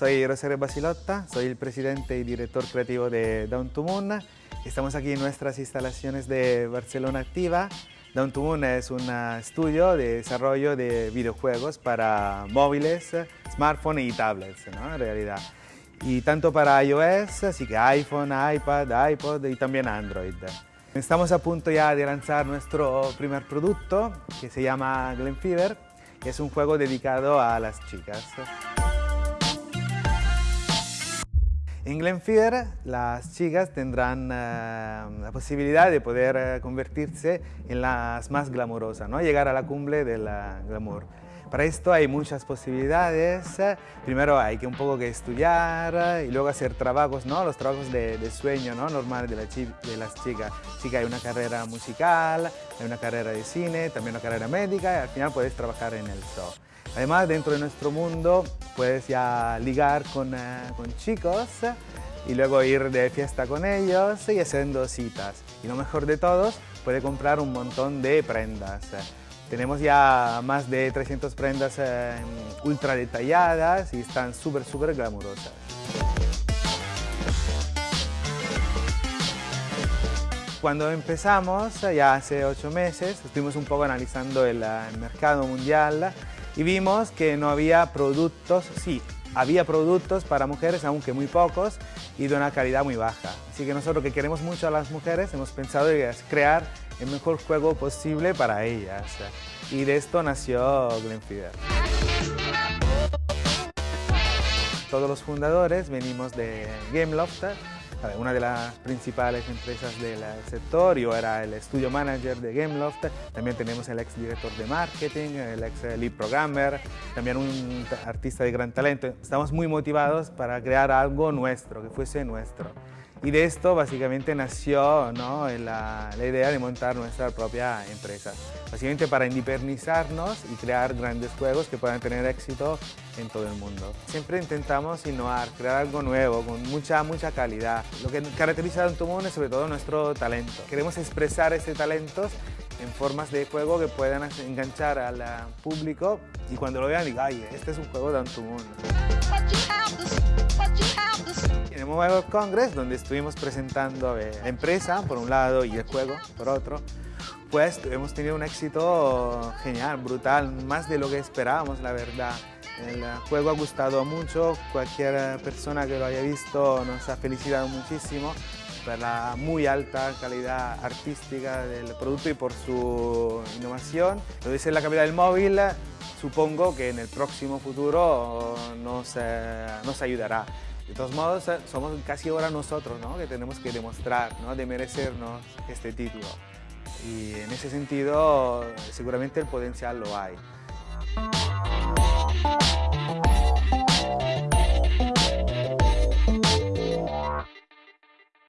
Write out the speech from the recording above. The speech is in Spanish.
Soy Rosario Basilotta, soy el presidente y director creativo de Down to Moon. Estamos aquí en nuestras instalaciones de Barcelona Activa. Down to Moon es un estudio de desarrollo de videojuegos para móviles, smartphones y tablets, en realidad. Y tanto para iOS, así que iPhone, iPad, iPod y también Android. Estamos a punto ya de lanzar nuestro primer producto que se llama Glen Fever, que es un juego dedicado a las chicas. En Glenfiddler las chicas tendrán eh, la posibilidad de poder eh, convertirse en las más glamorosas, ¿no? llegar a la cumbre del glamour. Para esto hay muchas posibilidades. Primero hay que un poco que estudiar y luego hacer trabajos, ¿no? los trabajos de, sueño ¿no? normal de, de las chicas. Que hay una carrera musical, hay una carrera de cine, también una carrera médica y al final puedes trabajar en el show. Además, dentro de nuestro mundo puedes ya ligar con, eh, con chicos y luego ir de fiesta con ellos y haciendo citas. Y lo mejor de todos, puede comprar un montón de prendas. Tenemos ya más de 300 prendas eh, ultra detalladas y están súper, súper glamurosas. Cuando empezamos, ya hace ocho meses, estuvimos un poco analizando el mercado mundial y vimos que no había productos, sí, había productos para mujeres, aunque muy pocos, y de una calidad muy baja. Así que nosotros que queremos mucho a las mujeres, hemos pensado en crear el mejor juego posible para ellas. Y de esto nació Glenfiddler. Todos los fundadores venimos de Gameloft, una de las principales empresas del sector. Yo era el estudio manager de Gameloft. También tenemos el ex director de marketing, el ex lead programmer, también un artista de gran talento. Estamos muy motivados para crear algo nuestro, que fuese nuestro. Y de esto básicamente nació ¿no? la, la, idea de montar nuestra propia empresa. Básicamente para independizarnos y crear grandes juegos que puedan tener éxito en todo el mundo. Siempre intentamos innovar, crear algo nuevo, con mucha, mucha calidad. Lo que caracteriza a Antumón es sobre todo nuestro talento. Queremos expresar ese talento en formas de juego que puedan enganchar al público y cuando lo vean digan, ay, este es un juego de Antumón. En el Mobile World Congress, donde estuvimos presentando la empresa por un lado y el juego por otro, pues hemos tenido un éxito genial, brutal, más de lo que esperábamos, la verdad. El juego ha gustado mucho, cualquier persona que lo haya visto nos ha felicitado muchísimo por la muy alta calidad artística del producto y por su innovación. Lo dice la capital del móvil, supongo que en el próximo futuro nos, eh, nos ayudará. De todos modos, eh, somos casi ahora nosotros, ¿no? Que tenemos que demostrar, ¿no? De merecernos este título. Y en ese sentido, seguramente el potencial lo hay.